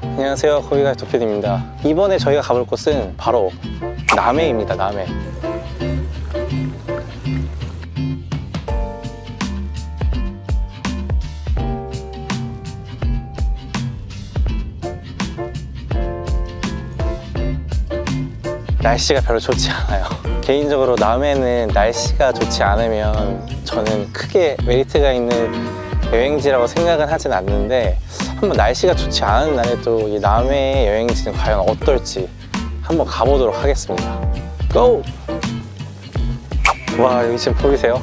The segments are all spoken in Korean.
안녕하세요. 거기가 도피디입니다. 이번에 저희가 가볼 곳은 바로 남해입니다 남해. 날씨가 별로 좋지 않아요. 개인적으로 남해는 날씨가 좋지 않으면 저는 크게 메리트가 있는 여행지라고 생각은 하진 않는데 한번 날씨가 좋지 않은 날에도 이 남해의 여행지는 과연 어떨지 한번 가보도록 하겠습니다 고! 와 여기 지금 보이세요?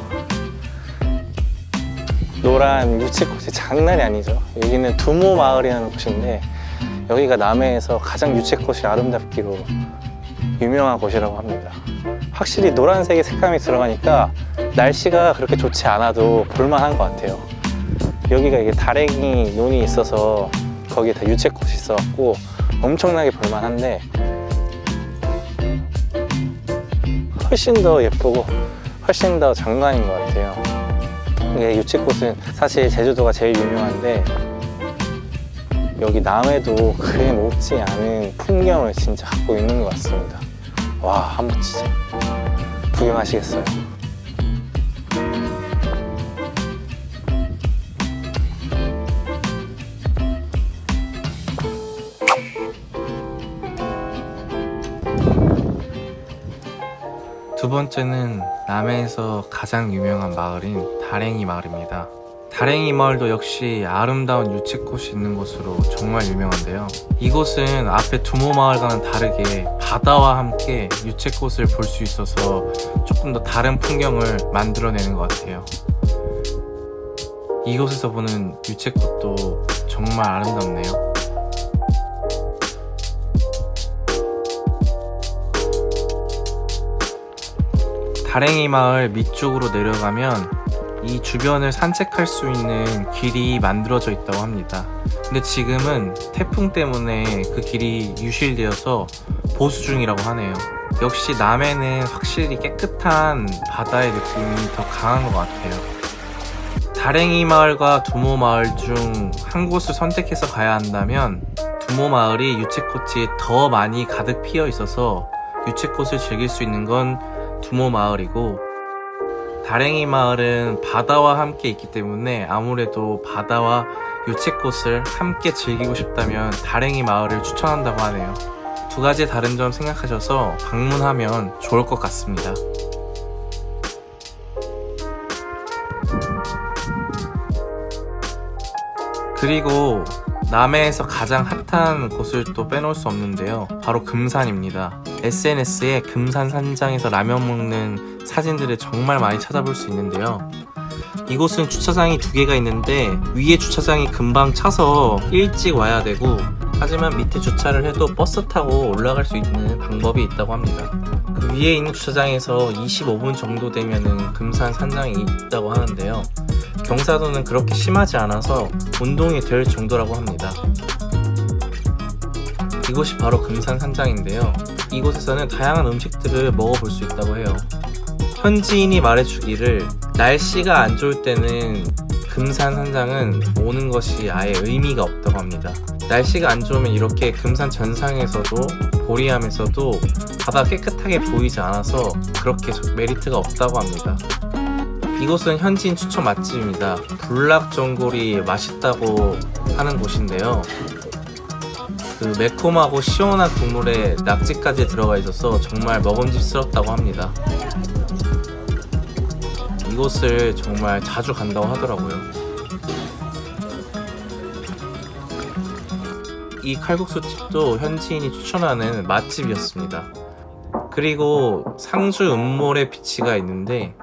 노란 유채꽃이 장난이 아니죠 여기는 두모 마을이라는 곳인데 여기가 남해에서 가장 유채꽃이 아름답기로 유명한 곳이라고 합니다 확실히 노란색의 색감이 들어가니까 날씨가 그렇게 좋지 않아도 볼만한 것 같아요 여기가 이게 다랭이 논이 있어서 거기에 다 유채꽃이 있어갖고 엄청나게 볼만한데 훨씬 더 예쁘고 훨씬 더 장관인 것 같아요 이게 유채꽃은 사실 제주도가 제일 유명한데 여기 남해도 그에 못지 않은 풍경을 진짜 갖고 있는 것 같습니다 와 한번 진짜 구경하시겠어요? 두 번째는 남해에서 가장 유명한 마을인 다랭이 마을입니다. 다랭이 마을도 역시 아름다운 유채꽃이 있는 곳으로 정말 유명한데요. 이곳은 앞에 두모 마을과는 다르게 바다와 함께 유채꽃을 볼 수 있어서 조금 더 다른 풍경을 만들어내는 것 같아요. 이곳에서 보는 유채꽃도 정말 아름답네요. 다랭이 마을 밑쪽으로 내려가면 이 주변을 산책할 수 있는 길이 만들어져 있다고 합니다. 근데 지금은 태풍 때문에 그 길이 유실되어서 보수 중이라고 하네요. 역시 남해는 확실히 깨끗한 바다의 느낌이 더 강한 것 같아요. 다랭이 마을과 두모 마을 중 한 곳을 선택해서 가야 한다면 두모 마을이 유채꽃이 더 많이 가득 피어 있어서 유채꽃을 즐길 수 있는 건 두모 마을이고 다랭이 마을은 바다와 함께 있기 때문에 아무래도 바다와 유채꽃을 함께 즐기고 싶다면 다랭이 마을을 추천한다고 하네요. 두 가지 다른 점 생각하셔서 방문하면 좋을 것 같습니다. 그리고 남해에서 가장 핫한 곳을 또 빼놓을 수 없는데요. 바로 금산입니다 SNS에 금산 산장에서 라면 먹는 사진들을 정말 많이 찾아볼 수 있는데요. 이곳은 주차장이 두 개가 있는데 위에 주차장이 금방 차서 일찍 와야 되고 하지만 밑에 주차를 해도 버스 타고 올라갈 수 있는 방법이 있다고 합니다. 그 위에 있는 주차장에서 25분 정도 되면 금산 산장이 있다고 하는데요. 경사도는 그렇게 심하지 않아서 운동이 될 정도라고 합니다. 이곳이 바로 금산 산장인데요 이곳에서는 다양한 음식들을 먹어볼 수 있다고 해요. 현지인이 말해주기를 날씨가 안 좋을 때는 금산 산장은 오는 것이 아예 의미가 없다고 합니다. 날씨가 안 좋으면 이렇게 금산 전상에서도 보리암에서도 바다 깨끗하게 보이지 않아서 그렇게 메리트가 없다고 합니다. 이곳은 현지인 추천 맛집입니다. 불락전골이 맛있다고 하는 곳인데요 그 매콤하고 시원한 국물에 낙지까지 들어가 있어서 정말 먹음직스럽다고 합니다. 이곳을 정말 자주 간다고 하더라고요. 이 칼국수집도 현지인이 추천하는 맛집이었습니다. 그리고 상주 음모래 비치가 있는데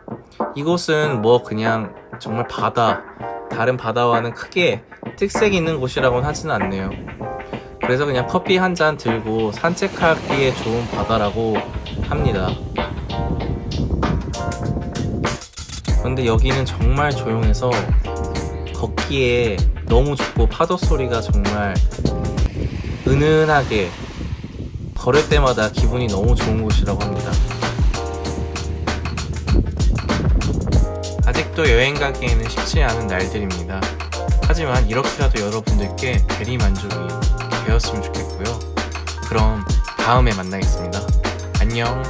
이곳은 뭐 그냥 정말 바다 다른 바다와는 크게 특색이 있는 곳이라고는 하지는 않네요 그래서 그냥 커피 한 잔 들고 산책하기에 좋은 바다라고 합니다. 그런데 여기는 정말 조용해서 걷기에 너무 좋고 파도 소리가 정말 은은하게 걸을 때마다 기분이 너무 좋은 곳이라고 합니다. 아직도 여행 가기에는 쉽지 않은 날들입니다. 하지만 이렇게라도 여러분들께 대리 만족이 되었으면 좋겠고요. 그럼 다음에 만나겠습니다. 안녕.